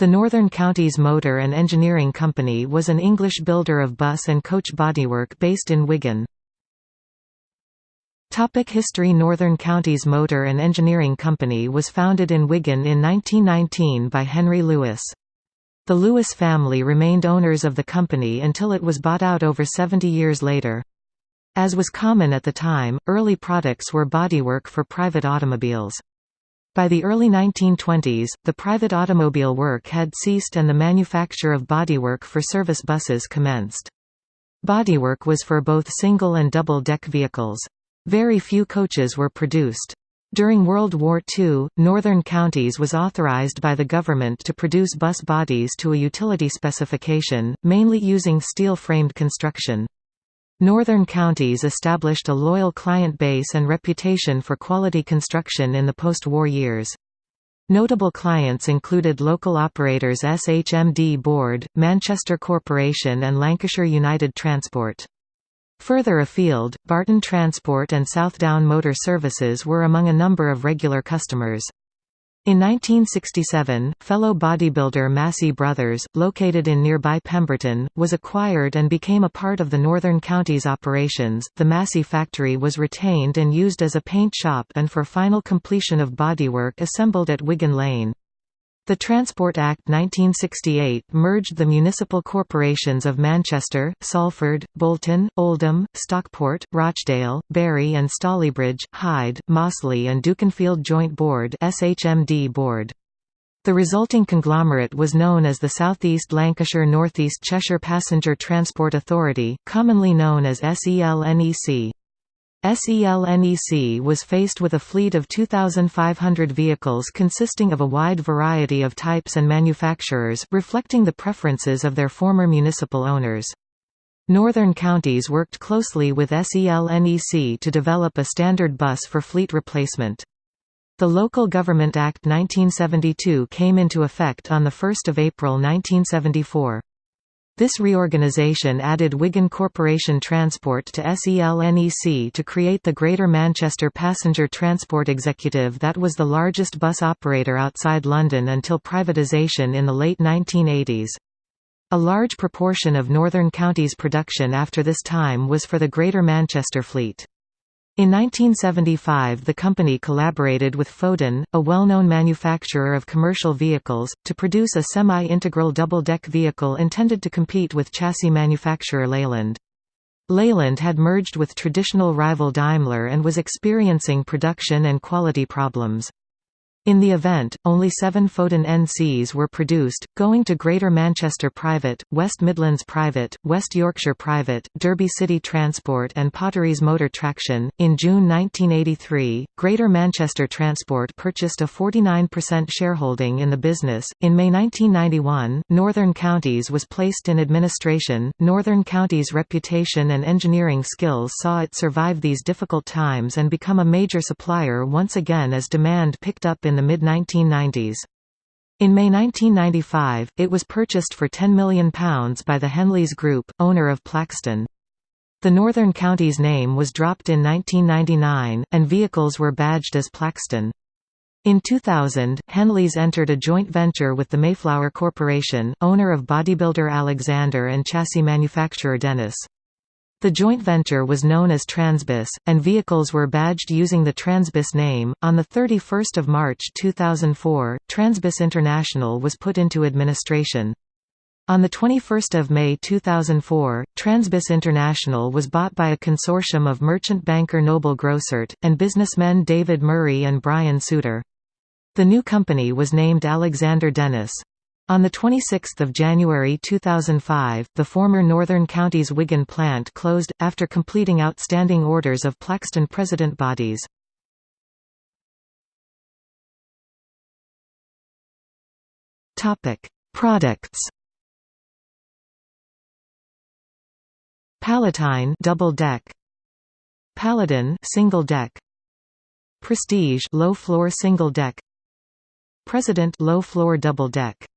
The Northern Counties Motor and Engineering Company was an English builder of bus and coach bodywork based in Wigan. Topic History Northern Counties Motor and Engineering Company was founded in Wigan in 1919 by Henry Lewis. The Lewis family remained owners of the company until it was bought out over 70 years later. As was common at the time, early products were bodywork for private automobiles. By the early 1920s, the private automobile work had ceased and the manufacture of bodywork for service buses commenced. Bodywork was for both single and double-deck vehicles. Very few coaches were produced. During World War II, Northern Counties was authorized by the government to produce bus bodies to a utility specification, mainly using steel-framed construction. Northern counties established a loyal client base and reputation for quality construction in the post-war years. Notable clients included local operators SHMD Board, Manchester Corporation and Lancashire United Transport. Further afield, Barton Transport and Southdown Motor Services were among a number of regular customers. In 1967, fellow bodybuilder Massey Brothers, located in nearby Pemberton, was acquired and became a part of the Northern Counties operations. The Massey factory was retained and used as a paint shop and for final completion of bodywork assembled at Wigan Lane. The Transport Act 1968 merged the municipal corporations of Manchester, Salford, Bolton, Oldham, Stockport, Rochdale, Bury and Stalybridge, Hyde, Mossley and Dukinfield Joint Board SHMD Board. The resulting conglomerate was known as the South East Lancashire North East Cheshire Passenger Transport Authority, commonly known as SELNEC. SELNEC was faced with a fleet of 2,500 vehicles consisting of a wide variety of types and manufacturers, reflecting the preferences of their former municipal owners. Northern counties worked closely with SELNEC to develop a standard bus for fleet replacement. The Local Government Act 1972 came into effect on 1 April 1974. This reorganisation added Wigan Corporation Transport to SELNEC to create the Greater Manchester Passenger Transport Executive that was the largest bus operator outside London until privatisation in the late 1980s. A large proportion of Northern Counties production after this time was for the Greater Manchester Fleet. In 1975 the company collaborated with Foden, a well-known manufacturer of commercial vehicles, to produce a semi-integral double-deck vehicle intended to compete with chassis manufacturer Leyland. Leyland had merged with traditional rival Daimler and was experiencing production and quality problems. In the event, only seven Foden NCs were produced, going to Greater Manchester Private, West Midlands Private, West Yorkshire Private, Derby City Transport, and Potteries Motor Traction. In June 1983, Greater Manchester Transport purchased a 49% shareholding in the business. In May 1991, Northern Counties was placed in administration. Northern Counties' reputation and engineering skills saw it survive these difficult times and become a major supplier once again as demand picked up in the mid-1990s. In May 1995, it was purchased for £10 million by the Henleys Group, owner of Plaxton. The Northern Counties name was dropped in 1999, and vehicles were badged as Plaxton. In 2000, Henleys entered a joint venture with the Mayflower Corporation, owner of bodybuilder Alexander and chassis manufacturer Dennis. The joint venture was known as Transbus, and vehicles were badged using the Transbus name. On 31 March 2004, Transbus International was put into administration. On 21 May 2004, Transbus International was bought by a consortium of merchant banker Noble Grossart, and businessmen David Murray and Brian Souter. The new company was named Alexander Dennis. On 26 January 2005, the former Northern Counties Wigan plant closed, after completing outstanding orders of Plaxton President bodies. Products. Palatine double deck. Paladin single deck. Prestige low floor single deck. President low floor double deck